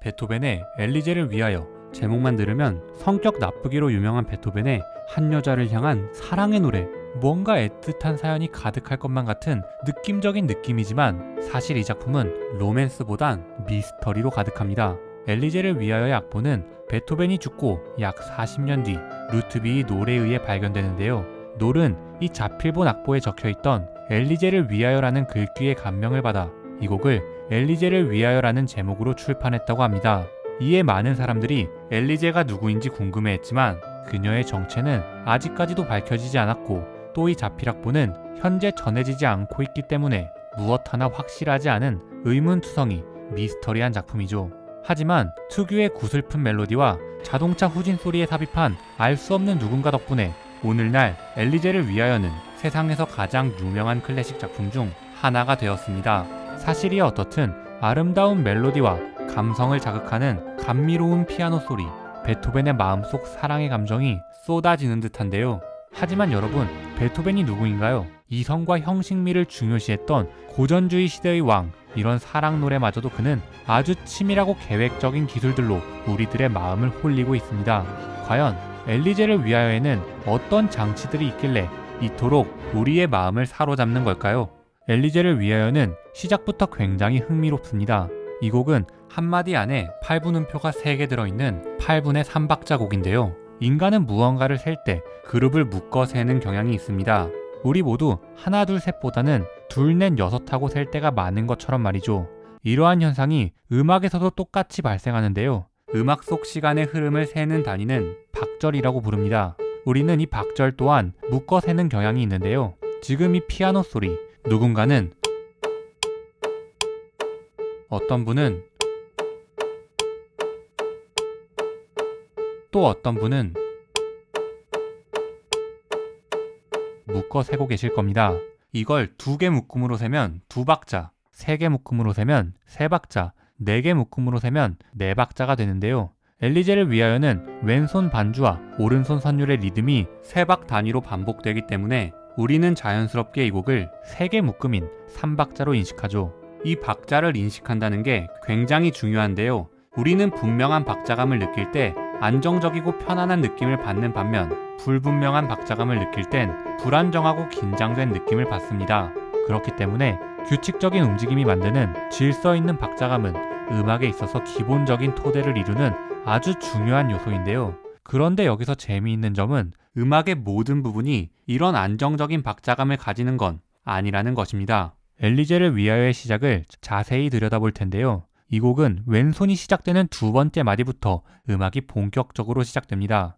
베토벤의 엘리제를 위하여 제목만 들으면 성격 나쁘기로 유명한 베토벤의 한 여자를 향한 사랑의 노래 뭔가 애틋한 사연이 가득할 것만 같은 느낌적인 느낌이지만 사실 이 작품은 로맨스보단 미스터리로 가득합니다. 엘리제를 위하여의 악보는 베토벤이 죽고 약 40년 뒤 루트비의 노래에 의해 발견되는데요. 놀은 이 자필본 악보에 적혀있던 엘리제를 위하여라는 글귀의 감명을 받아 이 곡을 엘리제를 위하여라는 제목으로 출판했다고 합니다. 이에 많은 사람들이 엘리제가 누구인지 궁금해했지만 그녀의 정체는 아직까지도 밝혀지지 않았고 또 이 자필악보는 현재 전해지지 않고 있기 때문에 무엇 하나 확실하지 않은 의문투성이 미스터리한 작품이죠. 하지만 특유의 구슬픈 멜로디와 자동차 후진 소리에 삽입한 알 수 없는 누군가 덕분에 오늘날 엘리제를 위하여는 세상에서 가장 유명한 클래식 작품 중 하나가 되었습니다. 사실이 어떻든 아름다운 멜로디와 감성을 자극하는 감미로운 피아노 소리, 베토벤의 마음속 사랑의 감정이 쏟아지는 듯한데요. 하지만 여러분, 베토벤이 누구인가요? 이성과 형식미를 중요시했던 고전주의 시대의 왕, 이런 사랑 노래마저도 그는 아주 치밀하고 계획적인 기술들로 우리들의 마음을 홀리고 있습니다. 과연 엘리제를 위하여에는 어떤 장치들이 있길래 이토록 우리의 마음을 사로잡는 걸까요? 엘리제를 위하여는 시작부터 굉장히 흥미롭습니다. 이 곡은 한마디 안에 8분 음표가 3개 들어있는 8분의 3박자 곡인데요. 인간은 무언가를 셀 때 그룹을 묶어 세는 경향이 있습니다. 우리 모두 하나 둘 셋보다는 둘 넷 여섯 하고 셀 때가 많은 것처럼 말이죠. 이러한 현상이 음악에서도 똑같이 발생하는데요. 음악 속 시간의 흐름을 세는 단위는 박절이라고 부릅니다. 우리는 이 박절 또한 묶어 세는 경향이 있는데요. 지금 이 피아노 소리, 누군가는 어떤 분은 또 어떤 분은 묶어 세고 계실 겁니다. 이걸 두 개 묶음으로 세면 두 박자, 세 개 묶음으로 세면 세 박자, 네 개 묶음으로 세면 네 박자가 되는데요. 엘리제를 위하여는 왼손 반주와 오른손 선율의 리듬이 세 박 단위로 반복되기 때문에 우리는 자연스럽게 이 곡을 세개 묶음인 3박자로 인식하죠. 이 박자를 인식한다는 게 굉장히 중요한데요. 우리는 분명한 박자감을 느낄 때 안정적이고 편안한 느낌을 받는 반면 불분명한 박자감을 느낄 땐 불안정하고 긴장된 느낌을 받습니다. 그렇기 때문에 규칙적인 움직임이 만드는 질서 있는 박자감은 음악에 있어서 기본적인 토대를 이루는 아주 중요한 요소인데요. 그런데 여기서 재미있는 점은 음악의 모든 부분이 이런 안정적인 박자감을 가지는 건 아니라는 것입니다. 엘리제를 위하여의 시작을 자세히 들여다볼 텐데요. 이 곡은 왼손이 시작되는 두 번째 마디부터 음악이 본격적으로 시작됩니다.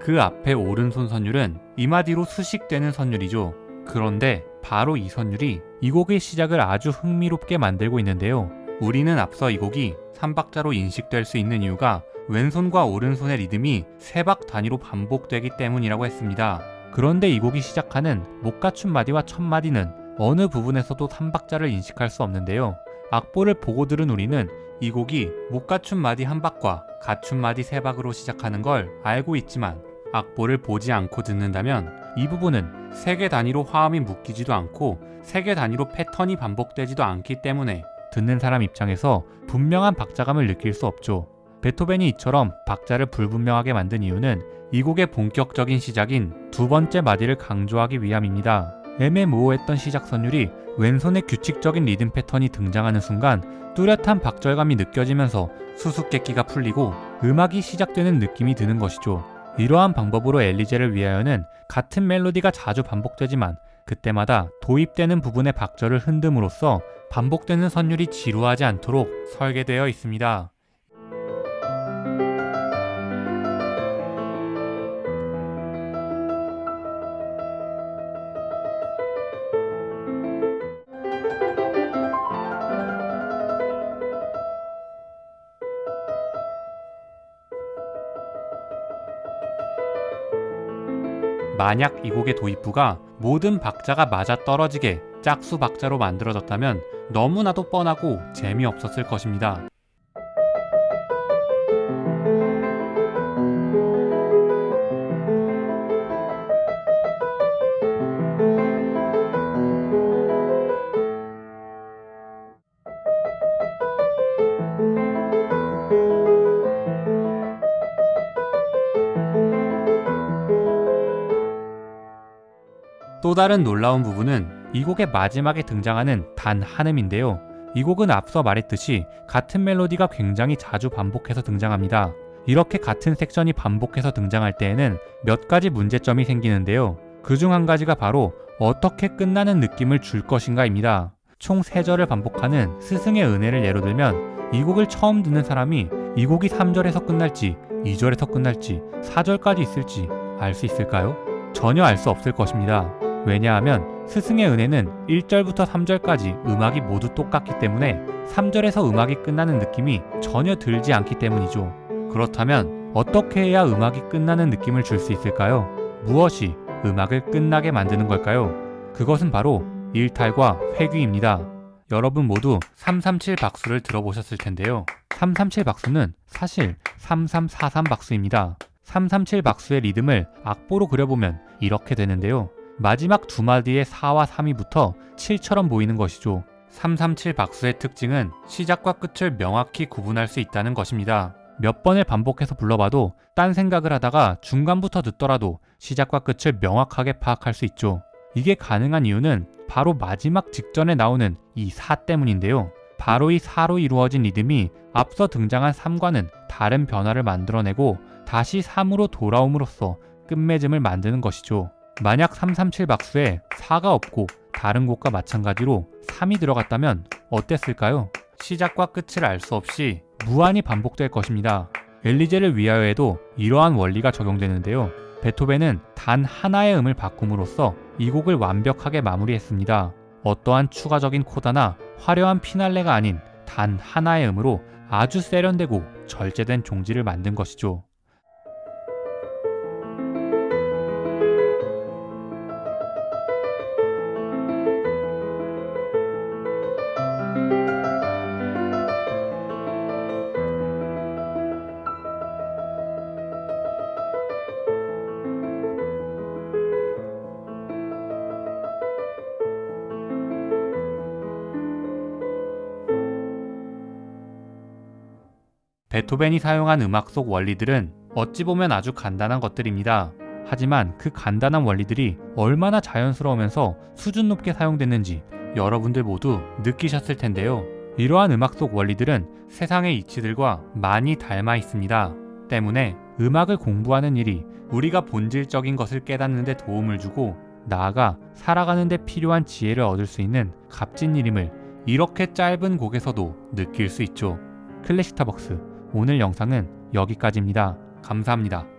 그 앞에 오른손 선율은 이 마디로 수식되는 선율이죠. 그런데 바로 이 선율이 이 곡의 시작을 아주 흥미롭게 만들고 있는데요. 우리는 앞서 이 곡이 3박자로 인식될 수 있는 이유가 왼손과 오른손의 리듬이 세 박 단위로 반복되기 때문이라고 했습니다. 그런데 이 곡이 시작하는 못 갖춘 마디와 첫 마디는 어느 부분에서도 3박자를 인식할 수 없는데요. 악보를 보고 들은 우리는 이 곡이 못 갖춘 마디 한 박과 갖춘 마디 세 박으로 시작하는 걸 알고 있지만 악보를 보지 않고 듣는다면 이 부분은 세 개 단위로 화음이 묶이지도 않고 세 개 단위로 패턴이 반복되지도 않기 때문에 듣는 사람 입장에서 분명한 박자감을 느낄 수 없죠. 베토벤이 이처럼 박자를 불분명하게 만든 이유는 이 곡의 본격적인 시작인 두 번째 마디를 강조하기 위함입니다. 애매모호했던 시작 선율이 왼손의 규칙적인 리듬 패턴이 등장하는 순간 뚜렷한 박절감이 느껴지면서 수수께끼가 풀리고 음악이 시작되는 느낌이 드는 것이죠. 이러한 방법으로 엘리제를 위하여는 같은 멜로디가 자주 반복되지만 그때마다 도입되는 부분의 박절을 흔듦으로써 반복되는 선율이 지루하지 않도록 설계되어 있습니다. 만약 이 곡의 도입부가 모든 박자가 맞아 떨어지게 짝수 박자로 만들어졌다면 너무나도 뻔하고 재미없었을 것입니다. 또 다른 놀라운 부분은 이 곡의 마지막에 등장하는 단 한음인데요. 이 곡은 앞서 말했듯이 같은 멜로디가 굉장히 자주 반복해서 등장합니다. 이렇게 같은 섹션이 반복해서 등장할 때에는 몇 가지 문제점이 생기는데요. 그 중 한 가지가 바로 어떻게 끝나는 느낌을 줄 것인가입니다. 총 3절을 반복하는 스승의 은혜를 예로 들면 이 곡을 처음 듣는 사람이 이 곡이 3절에서 끝날지 2절에서 끝날지 4절까지 있을지 알 수 있을까요? 전혀 알 수 없을 것입니다. 왜냐하면 스승의 은혜는 1절부터 3절까지 음악이 모두 똑같기 때문에 3절에서 음악이 끝나는 느낌이 전혀 들지 않기 때문이죠. 그렇다면 어떻게 해야 음악이 끝나는 느낌을 줄 수 있을까요? 무엇이 음악을 끝나게 만드는 걸까요? 그것은 바로 일탈과 회귀입니다. 여러분 모두 337 박수를 들어보셨을 텐데요. 337 박수는 사실 3343 박수입니다. 337 박수의 리듬을 악보로 그려보면 이렇게 되는데요. 마지막 두 마디의 4와 3이 붙어 7처럼 보이는 것이죠. 337 박수의 특징은 시작과 끝을 명확히 구분할 수 있다는 것입니다. 몇 번을 반복해서 불러봐도 딴 생각을 하다가 중간부터 듣더라도 시작과 끝을 명확하게 파악할 수 있죠. 이게 가능한 이유는 바로 마지막 직전에 나오는 이 4 때문인데요. 바로 이 4로 이루어진 리듬이 앞서 등장한 3과는 다른 변화를 만들어내고 다시 3으로 돌아옴으로써 끝맺음을 만드는 것이죠. 만약 337 박수에 4가 없고 다른 곡과 마찬가지로 3이 들어갔다면 어땠을까요? 시작과 끝을 알 수 없이 무한히 반복될 것입니다. 엘리제를 위하여에도 이러한 원리가 적용되는데요. 베토벤은 단 하나의 음을 바꿈으로써 이 곡을 완벽하게 마무리했습니다. 어떠한 추가적인 코다나 화려한 피날레가 아닌 단 하나의 음으로 아주 세련되고 절제된 종지를 만든 것이죠. 베토벤이 사용한 음악 속 원리들은 어찌 보면 아주 간단한 것들입니다. 하지만 그 간단한 원리들이 얼마나 자연스러우면서 수준 높게 사용됐는지 여러분들 모두 느끼셨을 텐데요. 이러한 음악 속 원리들은 세상의 이치들과 많이 닮아 있습니다. 때문에 음악을 공부하는 일이 우리가 본질적인 것을 깨닫는 데 도움을 주고 나아가 살아가는 데 필요한 지혜를 얻을 수 있는 값진 일임을 이렇게 짧은 곡에서도 느낄 수 있죠. 클래식타벅스 오늘 영상은 여기까지입니다. 감사합니다.